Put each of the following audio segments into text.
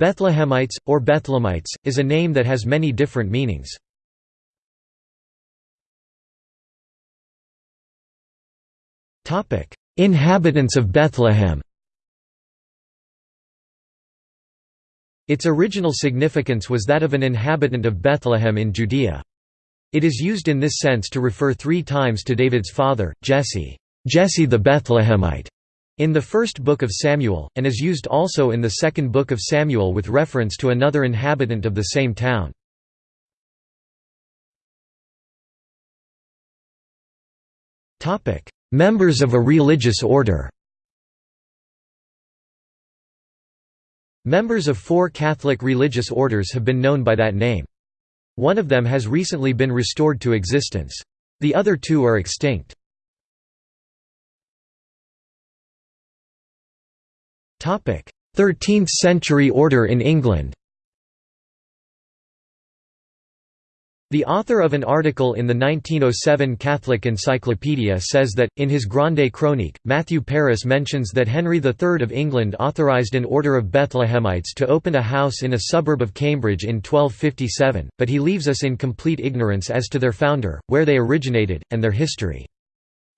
Bethlehemites, or Bethlehemites, is a name that has many different meanings. Inhabitants of Bethlehem Its original significance was that of an inhabitant of Bethlehem in Judea. It is used in this sense to refer three times to David's father, Jesse, Jesse the Bethlehemite, in the first book of Samuel, and is used also in the second book of Samuel with reference to another inhabitant of the same town. Members of a religious order Members of four Catholic religious orders have been known by that name. One of them has recently been restored to existence. The other two are extinct. Thirteenth-century order in England The author of an article in the 1907 Catholic Encyclopedia says that, in his Grande Chronique, Matthew Paris mentions that Henry III of England authorised an order of Bethlehemites to open a house in a suburb of Cambridge in 1257, but he leaves us in complete ignorance as to their founder, where they originated, and their history.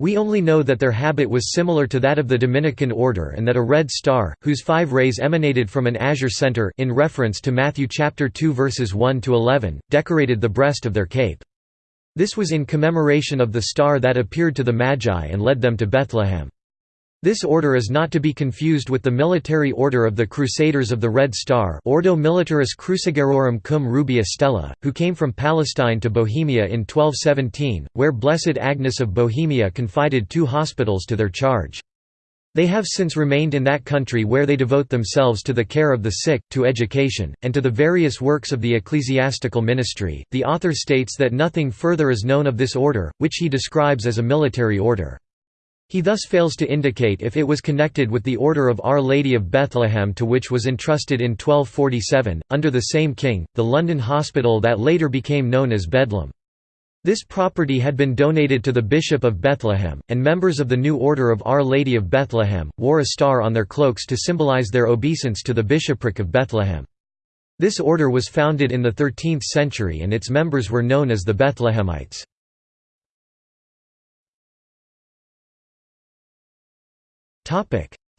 We only know that their habit was similar to that of the Dominican order and that a red star, whose five rays emanated from an azure center in reference to Matthew chapter 2 verses 1 to 11, decorated the breast of their cape. This was in commemoration of the star that appeared to the Magi and led them to Bethlehem. This order is not to be confused with the military order of the Crusaders of the Red Star Ordo Militaris Crucigerorum cum Rubea Stella, who came from Palestine to Bohemia in 1217, where Blessed Agnes of Bohemia confided two hospitals to their charge. They have since remained in that country where they devote themselves to the care of the sick, to education, and to the various works of the ecclesiastical ministry. The author states that nothing further is known of this order, which he describes as a military order. He thus fails to indicate if it was connected with the Order of Our Lady of Bethlehem to which was entrusted in 1247, under the same king, the London hospital that later became known as Bedlam. This property had been donated to the Bishop of Bethlehem, and members of the new Order of Our Lady of Bethlehem, wore a star on their cloaks to symbolize their obeisance to the bishopric of Bethlehem. This order was founded in the 13th century and its members were known as the Bethlehemites.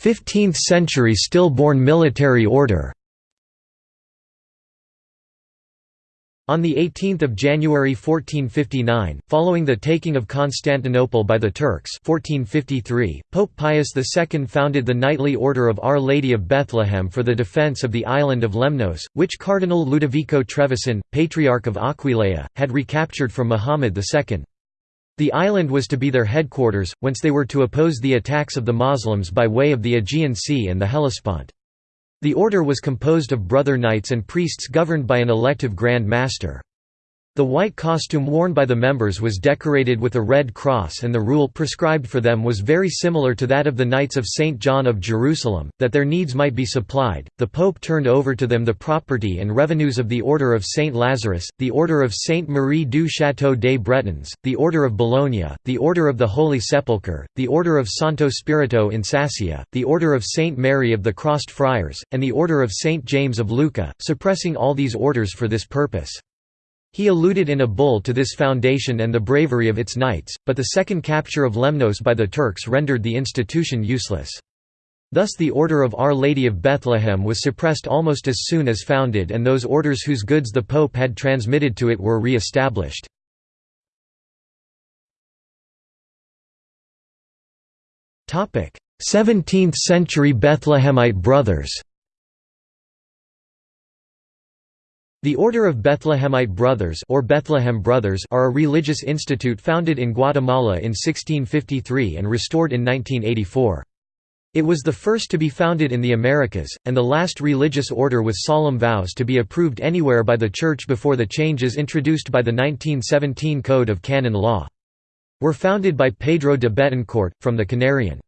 15th century stillborn military order On 18 January 1459, following the taking of Constantinople by the Turks 1453, Pope Pius II founded the Knightly Order of Our Lady of Bethlehem for the defence of the island of Lemnos, which Cardinal Ludovico Trevisan, Patriarch of Aquileia, had recaptured from Muhammad II. The island was to be their headquarters, whence they were to oppose the attacks of the Muslims by way of the Aegean Sea and the Hellespont. The order was composed of brother knights and priests governed by an elective Grand Master. The white costume worn by the members was decorated with a red cross and the rule prescribed for them was very similar to that of the Knights of St. John of Jerusalem, that their needs might be supplied. The Pope turned over to them the property and revenues of the Order of St. Lazarus, the Order of St. Marie du Château des Bretons, the Order of Bologna, the Order of the Holy Sepulchre, the Order of Santo Spirito in Sassia, the Order of St. Mary of the Crossed Friars, and the Order of St. James of Lucca, suppressing all these orders for this purpose. He alluded in a bull to this foundation and the bravery of its knights, but the second capture of Lemnos by the Turks rendered the institution useless. Thus the Order of Our Lady of Bethlehem was suppressed almost as soon as founded and those orders whose goods the Pope had transmitted to it were re-established. Topic: 17th century Bethlehemite Brothers. The Order of Bethlehemite Brothers or Bethlehem Brothers are a religious institute founded in Guatemala in 1653 and restored in 1984. It was the first to be founded in the Americas, and the last religious order with solemn vows to be approved anywhere by the Church before the changes introduced by the 1917 Code of Canon Law. Were founded by Pedro de Betancourt, from the Canarian.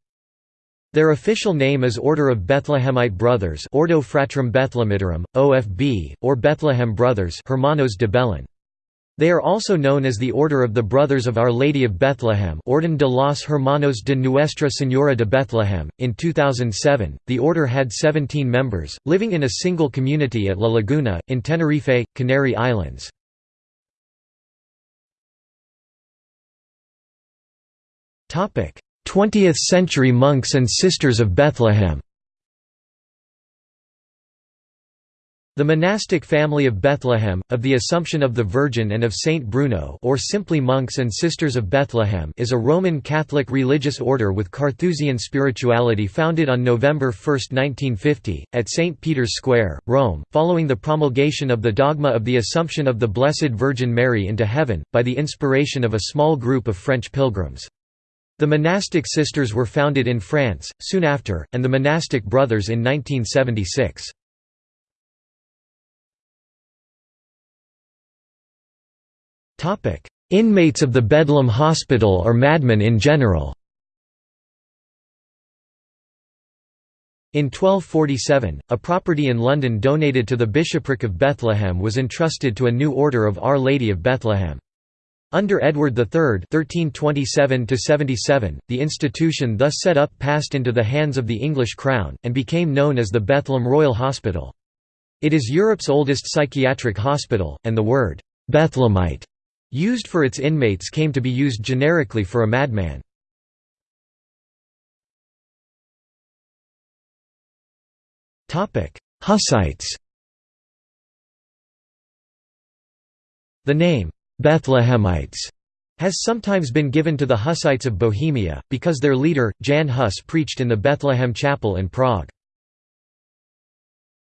Their official name is Order of Bethlehemite Brothers Ordo Fratrum Bethlehemitorum, OFB, or Bethlehem Brothers Hermanos de Belén. They are also known as the Order of the Brothers of Our Lady of Bethlehem Orden de los Hermanos de Nuestra Señora de Bethlehem. In 2007, the order had 17 members, living in a single community at La Laguna, in Tenerife, Canary Islands. Topic: 20th century monks and sisters of Bethlehem. The monastic family of Bethlehem, of the Assumption of the Virgin and of Saint Bruno or simply Monks and Sisters of Bethlehem is a Roman Catholic religious order with Carthusian spirituality founded on November 1, 1950, at St. Peter's Square, Rome, following the promulgation of the dogma of the Assumption of the Blessed Virgin Mary into heaven, by the inspiration of a small group of French pilgrims. The monastic sisters were founded in France, soon after, and the monastic brothers in 1976. Inmates of the Bedlam Hospital or madmen in general In 1247, a property in London donated to the bishopric of Bethlehem was entrusted to a new order of Our Lady of Bethlehem. Under Edward III (1327–77), the institution thus set up passed into the hands of the English crown, and became known as the Bethlehem Royal Hospital. It is Europe's oldest psychiatric hospital, and the word «Bethlehemite» used for its inmates came to be used generically for a madman. Hussites The name, Bethlehemites, has sometimes been given to the Hussites of Bohemia, because their leader, Jan Hus preached in the Bethlehem Chapel in Prague.